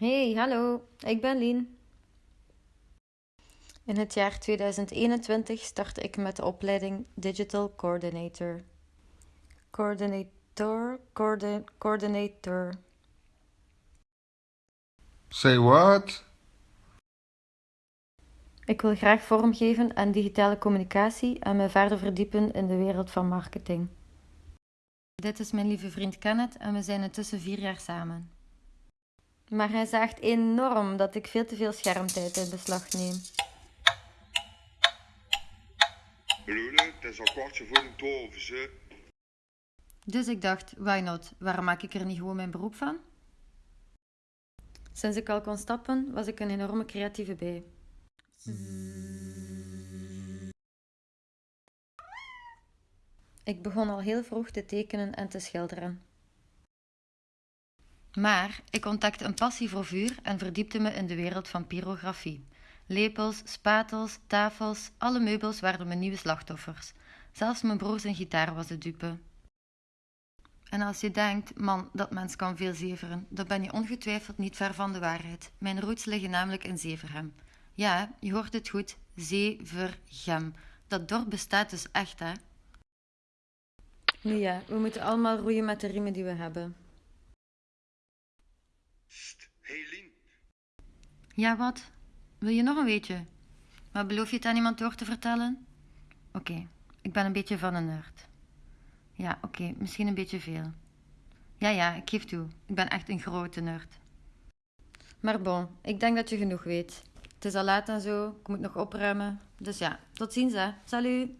Hey, hallo, ik ben Lien. In het jaar 2021 startte ik met de opleiding Digital Coordinator. Coordinator, coordi- coordinator. Say what? Ik wil graag vormgeven aan digitale communicatie en me verder verdiepen in de wereld van marketing. Dit is mijn lieve vriend Kenneth en we zijn intussen vier jaar samen. Maar hij zaagt enorm dat ik veel te veel schermtijd in beslag neem. Lule, het is al kwartje voor twaalf, ze. Dus ik dacht, why not? Waarom maak ik er niet gewoon mijn beroep van? Sinds ik al kon stappen, was ik een enorme creatieve bij. Ik begon al heel vroeg te tekenen en te schilderen. Maar ik ontdekte een passie voor vuur en verdiepte me in de wereld van pyrografie. Lepels, spatels, tafels, alle meubels werden mijn nieuwe slachtoffers. Zelfs mijn broer zijn gitaar was de dupe. En als je denkt, man, dat mens kan veel zeveren, dan ben je ongetwijfeld niet ver van de waarheid. Mijn roots liggen namelijk in Zeverhem. Ja, je hoort het goed, Zevergem. Dat dorp bestaat dus echt, hè? Nu ja, we moeten allemaal roeien met de riemen die we hebben. Sst, hey Lien. Ja, wat? Wil je nog een weetje? Maar beloof je het aan iemand door te vertellen? Oké, ik ben een beetje van een nerd. Ja, oké, misschien een beetje veel. Ja, ja, ik geef toe. Ik ben echt een grote nerd. Maar bon, ik denk dat je genoeg weet. Het is al laat en zo, ik moet nog opruimen. Dus ja, tot ziens hè. Salut!